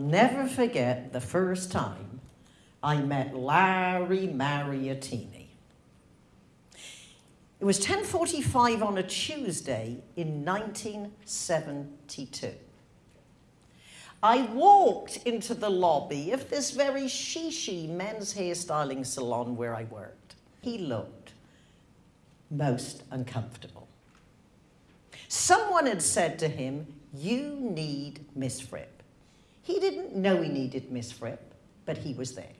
never forget the first time I met Larry Mariottini. It was 10:45 on a Tuesday in 1972. I walked into the lobby of this very shishi men's hairstyling salon where I worked. He looked most uncomfortable. Someone had said to him, You need Miss Fripp. He didn't know he needed Miss Fripp, but he was there.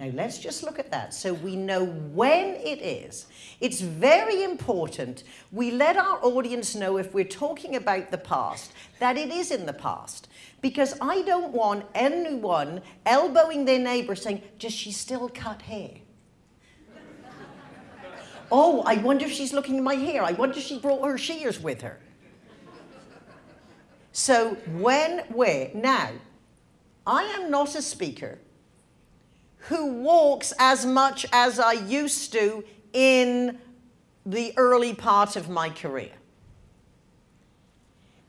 Now let's just look at that so we know when it is. It's very important we let our audience know if we're talking about the past that it is in the past. Because I don't want anyone elbowing their neighbor saying, Does she still cut hair? oh, I wonder if she's looking at my hair. I wonder if she brought her shears with her. So, when, where? Now, I am not a speaker who walks as much as I used to in the early part of my career.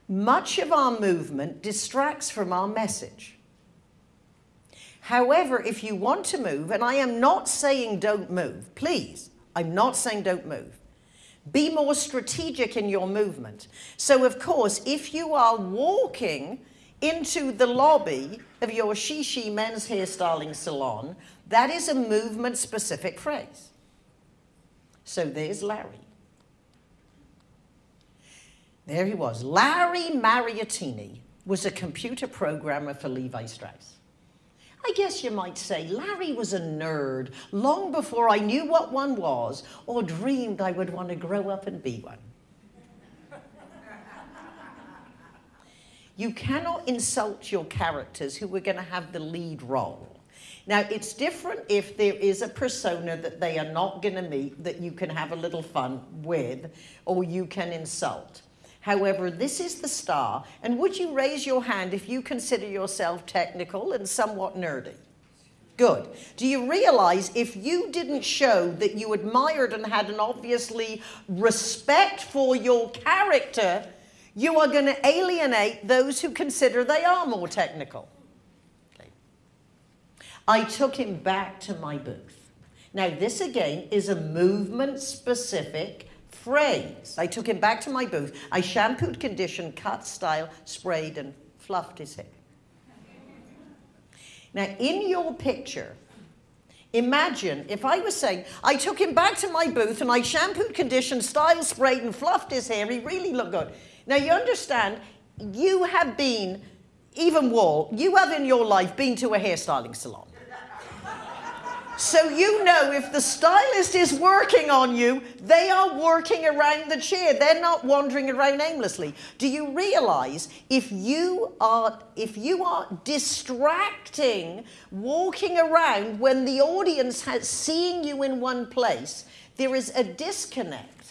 Much of our movement distracts from our message. However, if you want to move, and I am not saying don't move, please, I'm not saying don't move. Be more strategic in your movement. So, of course, if you are walking into the lobby of your Shishi men's hairstyling salon, that is a movement specific phrase. So there's Larry. There he was. Larry Mariottini was a computer programmer for Levi Strauss. I guess you might say Larry was a nerd long before I knew what one was or dreamed I would want to grow up and be one. you cannot insult your characters who are going to have the lead role. Now, it's different if there is a persona that they are not going to meet that you can have a little fun with or you can insult. However, this is the star, and would you raise your hand if you consider yourself technical and somewhat nerdy? Good. Do you realize if you didn't show that you admired and had an obviously respect for your character, you are going to alienate those who consider they are more technical? Okay. I took him back to my booth. Now, this again is a movement specific phrase. I took him back to my booth. I shampooed, conditioned, cut, style, sprayed, and fluffed his hair. Now, in your picture, imagine if I was saying, I took him back to my booth and I shampooed, conditioned, style, sprayed, and fluffed his hair. He really looked good. Now, you understand, you have been, even Wall, you have in your life been to a hairstyling salon. So you know if the stylist is working on you, they are working around the chair. They're not wandering around aimlessly. Do you realize if you are if you are distracting walking around when the audience has seeing you in one place, there is a disconnect.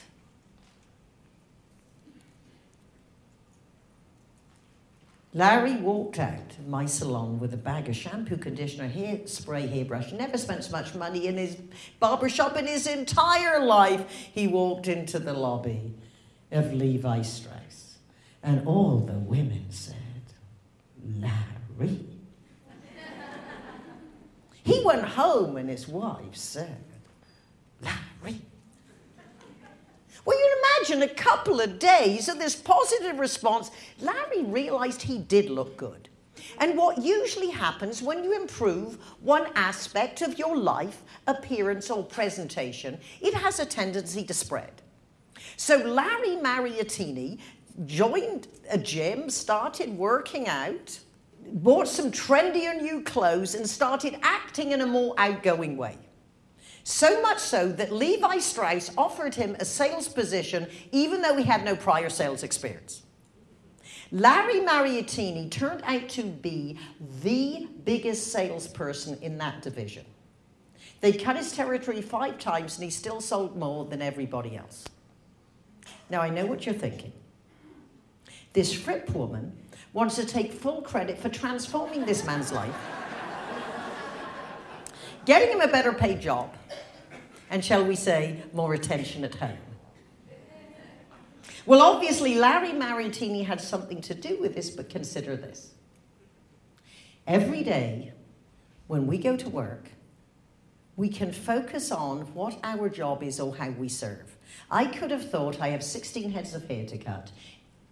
Larry walked out of my salon with a bag of shampoo, conditioner, hair spray, hairbrush. Never spent so much money in his barber shop in his entire life. He walked into the lobby of Levi Strauss, and all the women said, Larry. he went home, and his wife said, Larry. Well, you imagine a couple of days of this positive response, Larry realized he did look good. And what usually happens when you improve one aspect of your life, appearance or presentation, it has a tendency to spread. So Larry Mariottini joined a gym, started working out, bought some trendier new clothes and started acting in a more outgoing way. So much so that Levi Strauss offered him a sales position even though he had no prior sales experience. Larry Mariottini turned out to be the biggest salesperson in that division. They cut his territory five times and he still sold more than everybody else. Now, I know what you're thinking. This Fripp woman wants to take full credit for transforming this man's life getting him a better paid job, and shall we say, more attention at home. Well, obviously, Larry Mariottini had something to do with this, but consider this. Every day when we go to work, we can focus on what our job is or how we serve. I could have thought I have 16 heads of hair to cut.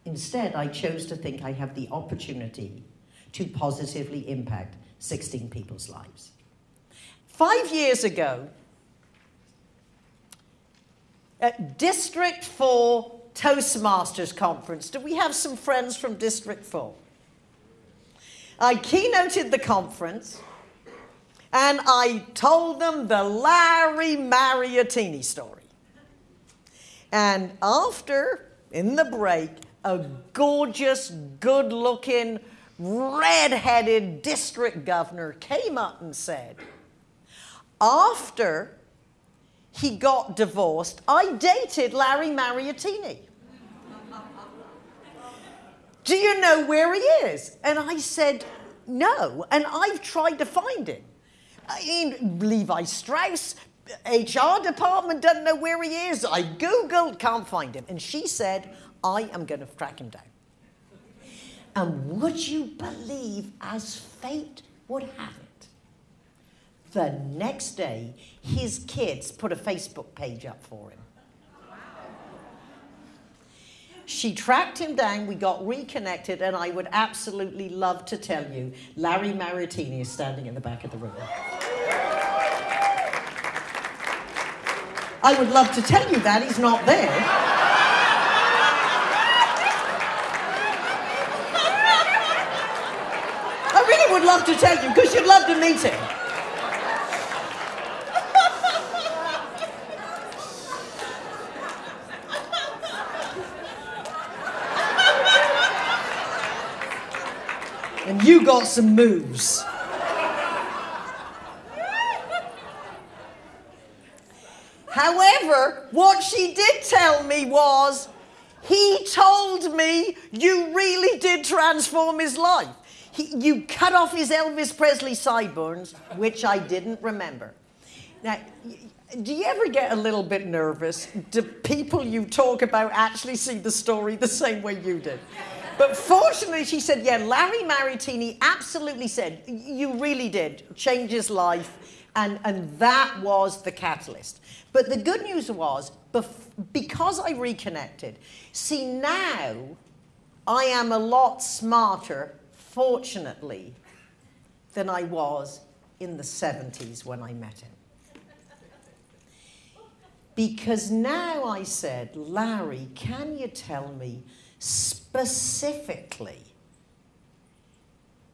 Instead, I chose to think I have the opportunity to positively impact 16 people's lives. Five years ago, at District 4 Toastmasters Conference, do we have some friends from District 4? I keynoted the conference and I told them the Larry Mariottini story. And after, in the break, a gorgeous, good looking, red headed district governor came up and said, After he got divorced, I dated Larry Mariottini. Do you know where he is? And I said, No. And I've tried to find him. Levi Strauss, HR department doesn't know where he is. I Googled, can't find him. And she said, I am going to track him down. And would you believe, as fate would have it, the next day, his kids put a Facebook page up for him. She tracked him down, we got reconnected, and I would absolutely love to tell you Larry Mariottini is standing in the back of the room. I would love to tell you that, he's not there. I really would love to tell you because you'd love to meet him. and got some moves. However, what she did tell me was, he told me you really did transform his life. He, you cut off his Elvis Presley sideburns, which I didn't remember. Now, do you ever get a little bit nervous? Do people you talk about actually see the story the same way you did? But fortunately, she said, yeah, Larry Mariottini absolutely said, you really did change his life, and, and that was the catalyst. But the good news was, because I reconnected, see now I am a lot smarter, fortunately, than I was in the 70s when I met him. Because now I said, Larry, can you tell me specifically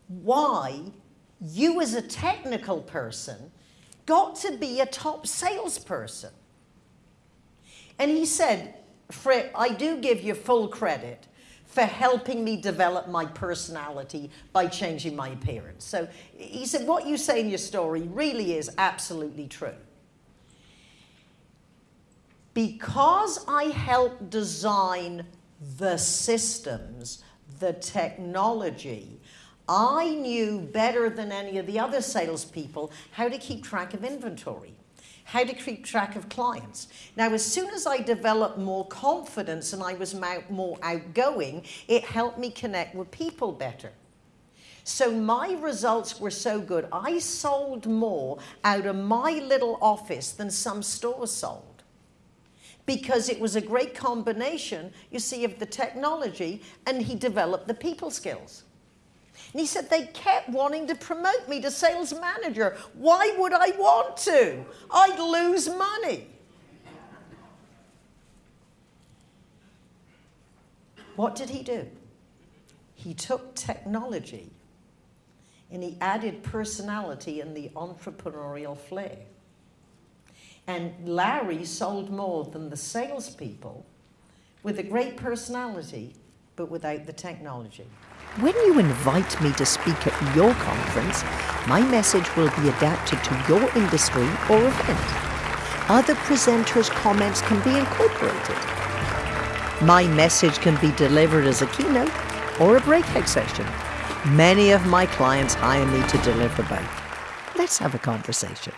why you as a technical person got to be a top salesperson. And he said, Fred, I do give you full credit for helping me develop my personality by changing my appearance. So he said, what you say in your story really is absolutely true. Because I helped design the systems, the technology. I knew better than any of the other salespeople how to keep track of inventory, how to keep track of clients. Now, as soon as I developed more confidence and I was more outgoing, it helped me connect with people better. So my results were so good. I sold more out of my little office than some stores sold because it was a great combination, you see, of the technology and he developed the people skills. And he said, they kept wanting to promote me to sales manager. Why would I want to? I'd lose money. What did he do? He took technology and he added personality and the entrepreneurial flair. And Larry sold more than the salespeople with a great personality, but without the technology. When you invite me to speak at your conference, my message will be adapted to your industry or event. Other presenters' comments can be incorporated. My message can be delivered as a keynote or a breakout session. Many of my clients hire me to deliver both. Let's have a conversation.